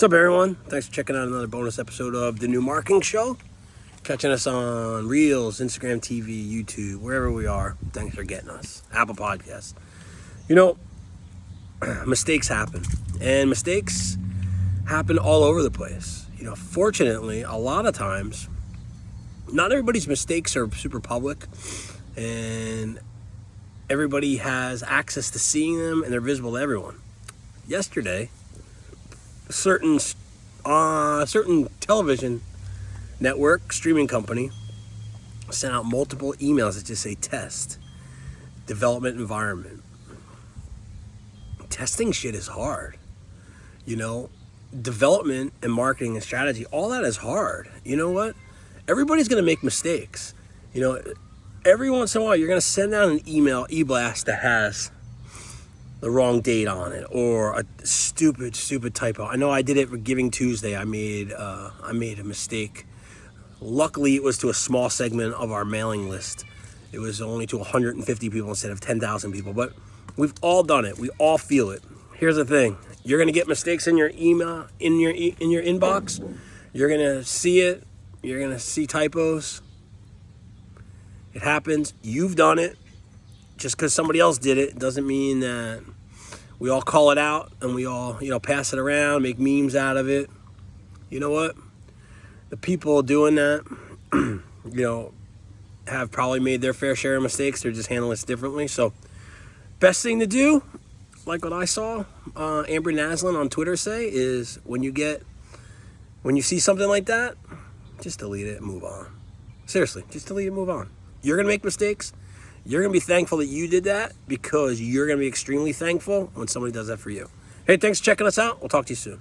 What's up, everyone? Thanks for checking out another bonus episode of The New Marketing Show. Catching us on Reels, Instagram TV, YouTube, wherever we are. Thanks for getting us. Apple Podcasts. You know, mistakes happen. And mistakes happen all over the place. You know, fortunately, a lot of times, not everybody's mistakes are super public. And everybody has access to seeing them and they're visible to everyone. Yesterday, certain uh, certain television network streaming company sent out multiple emails that just say test development environment. Testing shit is hard you know? Development and marketing and strategy all that is hard. You know what? Everybody's gonna make mistakes. You know every once in a while you're gonna send out an email e-blast that has the wrong date on it or a stupid stupid typo. I know i did it for giving tuesday. I made uh, i made a mistake. Luckily it was to a small segment of our mailing list. It was only to 150 people instead of 10,000 people but we've all done it. We all feel it. Here's the thing. You're going to get mistakes in your email in your in your inbox. You're going to see it. You're going to see typos. It happens. You've done it. Just because somebody else did it doesn't mean that we all call it out and we all you know pass it around make memes out of it. You know what? The people doing that you know have probably made their fair share of mistakes. They're just handling it differently. So best thing to do like what i saw uh, Amber Naslund on twitter say is when you get when you see something like that just delete it and move on. Seriously just delete it and move on. You're gonna make mistakes you're going to be thankful that you did that because you're going to be extremely thankful when somebody does that for you. Hey, thanks for checking us out. We'll talk to you soon.